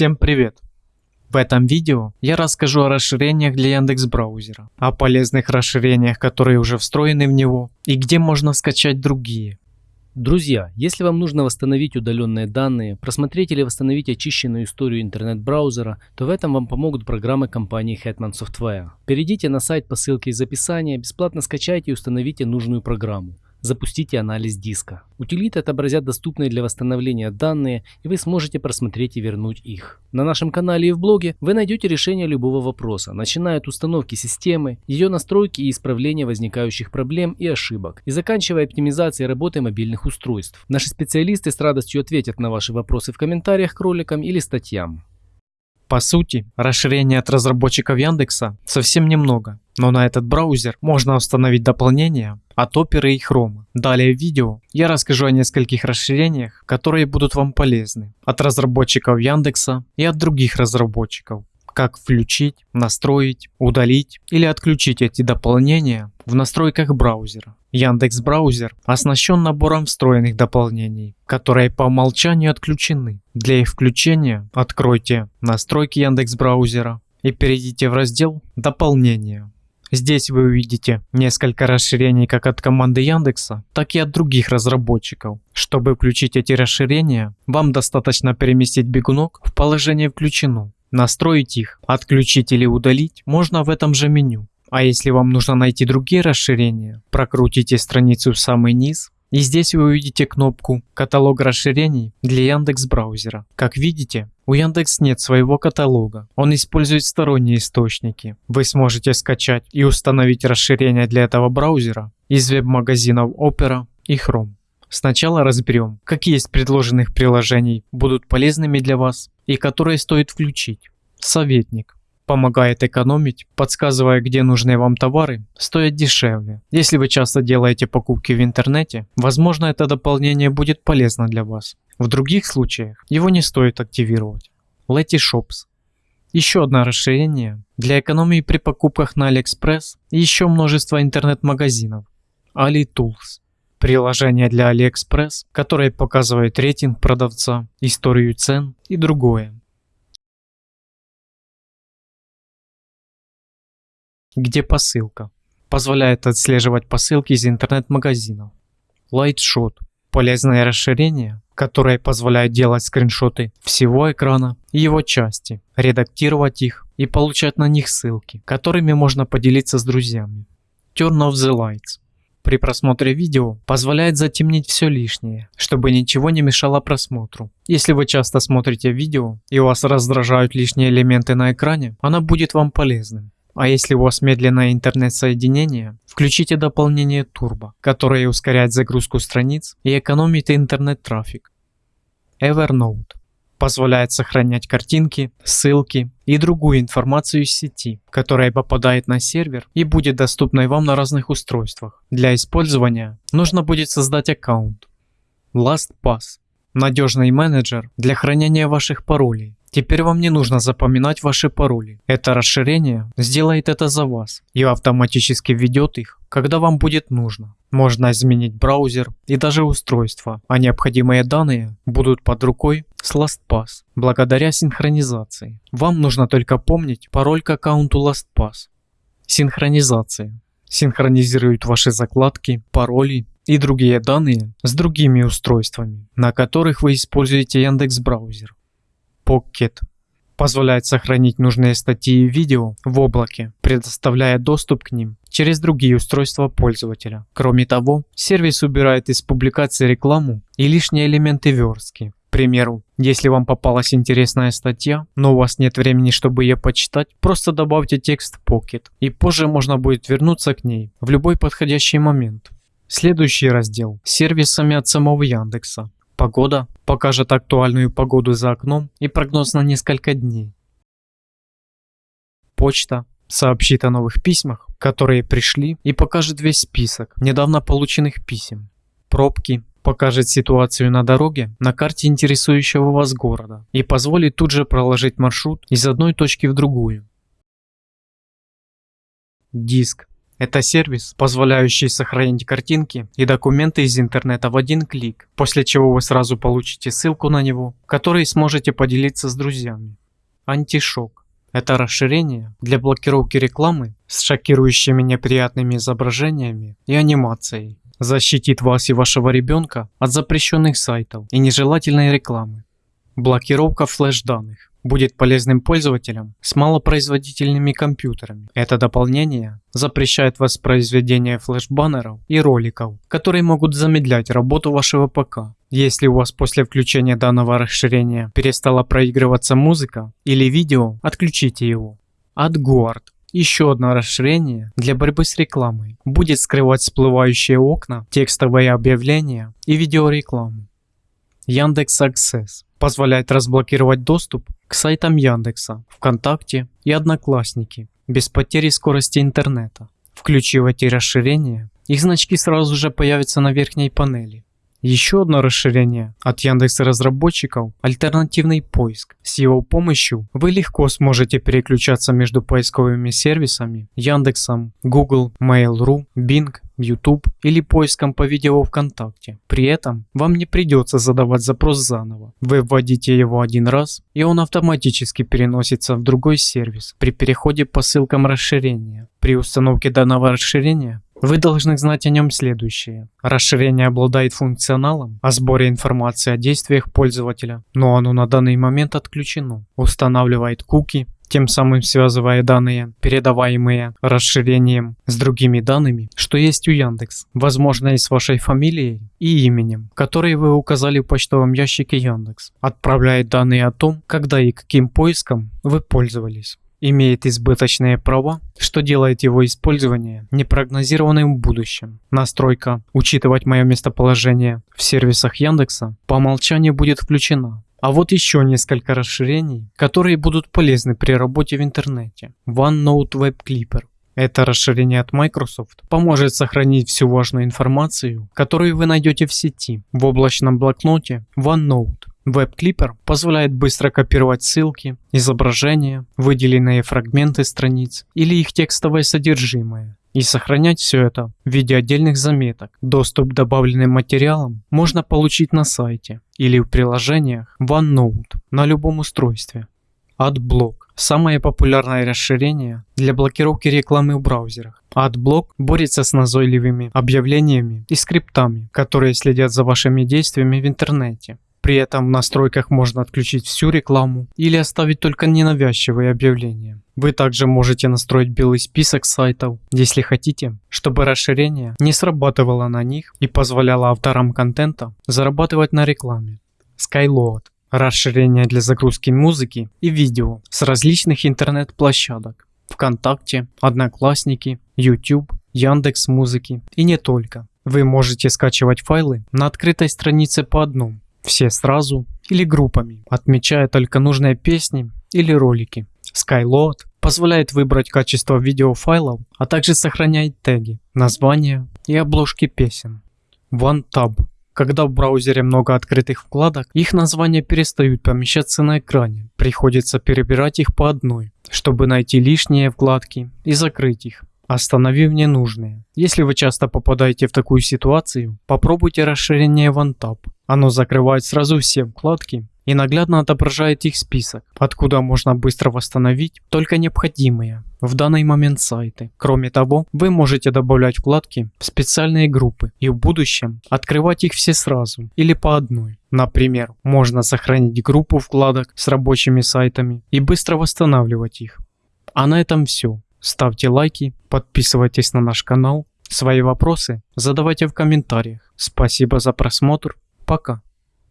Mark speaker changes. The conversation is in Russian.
Speaker 1: Всем привет! В этом видео я расскажу о расширениях для Яндекс браузера, о полезных расширениях, которые уже встроены в него и где можно скачать другие.
Speaker 2: Друзья, если вам нужно восстановить удаленные данные, просмотреть или восстановить очищенную историю интернет-браузера, то в этом вам помогут программы компании Hetman Software. Перейдите на сайт по ссылке из описания, бесплатно скачайте и установите нужную программу. Запустите анализ диска. Утилиты отобразят доступные для восстановления данные, и вы сможете просмотреть и вернуть их. На нашем канале и в блоге вы найдете решение любого вопроса, начиная от установки системы, ее настройки и исправления возникающих проблем и ошибок, и заканчивая оптимизацией работы мобильных устройств. Наши специалисты с радостью ответят на ваши вопросы в комментариях к роликам или статьям.
Speaker 1: По сути, расширений от разработчиков Яндекса совсем немного, но на этот браузер можно установить дополнения от Opera и Chrome. Далее в видео я расскажу о нескольких расширениях, которые будут вам полезны от разработчиков Яндекса и от других разработчиков как включить, настроить, удалить или отключить эти дополнения в настройках браузера. Яндекс браузер оснащен набором встроенных дополнений, которые по умолчанию отключены. Для их включения откройте настройки Яндекс браузера и перейдите в раздел дополнения. Здесь вы увидите несколько расширений как от команды Яндекса, так и от других разработчиков. Чтобы включить эти расширения, вам достаточно переместить бегунок в положение включено Настроить их, отключить или удалить можно в этом же меню. А если вам нужно найти другие расширения, прокрутите страницу в самый низ и здесь вы увидите кнопку «Каталог расширений» для Яндекс браузера. Как видите, у Яндекс нет своего каталога, он использует сторонние источники. Вы сможете скачать и установить расширения для этого браузера из веб-магазинов Opera и Chrome. Сначала разберем, какие из предложенных приложений будут полезными для вас и которые стоит включить. Советник. Помогает экономить, подсказывая, где нужные вам товары стоят дешевле. Если вы часто делаете покупки в интернете, возможно это дополнение будет полезно для вас. В других случаях его не стоит активировать. Letyshops. Еще одно расширение для экономии при покупках на AliExpress и еще множество интернет-магазинов. AliTools. Приложение для AliExpress, которое показывает рейтинг продавца, историю цен и другое. Где посылка? Позволяет отслеживать посылки из интернет-магазинов. Lightshot – полезное расширение, которое позволяет делать скриншоты всего экрана и его части, редактировать их и получать на них ссылки, которыми можно поделиться с друзьями. Turn off the lights при просмотре видео позволяет затемнить все лишнее, чтобы ничего не мешало просмотру. Если вы часто смотрите видео и вас раздражают лишние элементы на экране, она будет вам полезным. А если у вас медленное интернет-соединение, включите дополнение Turbo, которое ускоряет загрузку страниц и экономит интернет-трафик. Evernote позволяет сохранять картинки, ссылки и другую информацию из сети, которая попадает на сервер и будет доступной вам на разных устройствах. Для использования нужно будет создать аккаунт. LastPass – надежный менеджер для хранения ваших паролей. Теперь вам не нужно запоминать ваши пароли. Это расширение сделает это за вас и автоматически введет их, когда вам будет нужно. Можно изменить браузер и даже устройство, а необходимые данные будут под рукой с LastPass благодаря синхронизации. Вам нужно только помнить пароль к аккаунту LastPass. Синхронизация. Синхронизирует ваши закладки, пароли и другие данные с другими устройствами, на которых вы используете Яндекс браузер. Pocket позволяет сохранить нужные статьи и видео в облаке, предоставляя доступ к ним через другие устройства пользователя. Кроме того, сервис убирает из публикации рекламу и лишние элементы верстки. К примеру, если вам попалась интересная статья, но у вас нет времени, чтобы ее почитать, просто добавьте текст в Pocket, и позже можно будет вернуться к ней в любой подходящий момент. Следующий раздел – сервисами от самого Яндекса. Погода покажет актуальную погоду за окном и прогноз на несколько дней. Почта сообщит о новых письмах, которые пришли и покажет весь список недавно полученных писем. Пробки покажет ситуацию на дороге на карте интересующего вас города и позволит тут же проложить маршрут из одной точки в другую. Диск Это сервис, позволяющий сохранить картинки и документы из интернета в один клик, после чего вы сразу получите ссылку на него, которой сможете поделиться с друзьями. Антишок. Это расширение для блокировки рекламы с шокирующими неприятными изображениями и анимацией. Защитит вас и вашего ребенка от запрещенных сайтов и нежелательной рекламы. Блокировка флеш-данных будет полезным пользователям с малопроизводительными компьютерами. Это дополнение запрещает воспроизведение флеш-баннеров и роликов, которые могут замедлять работу вашего ПК. Если у вас после включения данного расширения перестала проигрываться музыка или видео, отключите его. AdGuard еще одно расширение для борьбы с рекламой будет скрывать всплывающие окна, текстовые объявления и видеорекламу. Яндекс Access позволяет разблокировать доступ к сайтам Яндекса, ВКонтакте и Одноклассники без потери скорости интернета. Включив эти расширения, их значки сразу же появятся на верхней панели. Еще одно расширение от Яндекс разработчиков – альтернативный поиск. С его помощью вы легко сможете переключаться между поисковыми сервисами Яндексом, Google, Mail.ru, Bing, YouTube или поиском по видео ВКонтакте. При этом вам не придется задавать запрос заново. Вы вводите его один раз и он автоматически переносится в другой сервис при переходе по ссылкам расширения. При установке данного расширения вы должны знать о нем следующее. Расширение обладает функционалом о сборе информации о действиях пользователя, но оно на данный момент отключено. Устанавливает куки, тем самым связывая данные, передаваемые расширением с другими данными, что есть у Яндекс, возможно и с вашей фамилией и именем, которые вы указали в почтовом ящике Яндекс, отправляет данные о том, когда и каким поиском вы пользовались имеет избыточные права, что делает его использование непрогнозированным в будущем. Настройка «Учитывать мое местоположение» в сервисах Яндекса по умолчанию будет включена. А вот еще несколько расширений, которые будут полезны при работе в интернете. OneNote Web Clipper. Это расширение от Microsoft поможет сохранить всю важную информацию, которую вы найдете в сети в облачном блокноте OneNote. Веб-клипер позволяет быстро копировать ссылки, изображения, выделенные фрагменты страниц или их текстовое содержимое и сохранять все это в виде отдельных заметок. Доступ к добавленным материалам можно получить на сайте или в приложениях OneNote на любом устройстве. AdBlock – самое популярное расширение для блокировки рекламы в браузерах. AdBlock борется с назойливыми объявлениями и скриптами, которые следят за вашими действиями в интернете. При этом в настройках можно отключить всю рекламу или оставить только ненавязчивые объявления. Вы также можете настроить белый список сайтов, если хотите, чтобы расширение не срабатывало на них и позволяло авторам контента зарабатывать на рекламе. Skyload – расширение для загрузки музыки и видео с различных интернет-площадок. ВКонтакте, Одноклассники, YouTube, Яндекс Музыки и не только. Вы можете скачивать файлы на открытой странице по одному все сразу или группами, отмечая только нужные песни или ролики. Skyload позволяет выбрать качество видеофайлов, а также сохраняет теги, названия и обложки песен. OneTab. Когда в браузере много открытых вкладок, их названия перестают помещаться на экране. Приходится перебирать их по одной, чтобы найти лишние вкладки и закрыть их остановив ненужные. Если вы часто попадаете в такую ситуацию, попробуйте расширение OneTab. Оно закрывает сразу все вкладки и наглядно отображает их список, откуда можно быстро восстановить только необходимые в данный момент сайты. Кроме того, вы можете добавлять вкладки в специальные группы и в будущем открывать их все сразу или по одной. Например, можно сохранить группу вкладок с рабочими сайтами и быстро восстанавливать их. А на этом все. Ставьте лайки, подписывайтесь на наш канал. Свои вопросы задавайте в комментариях. Спасибо за просмотр. Пока.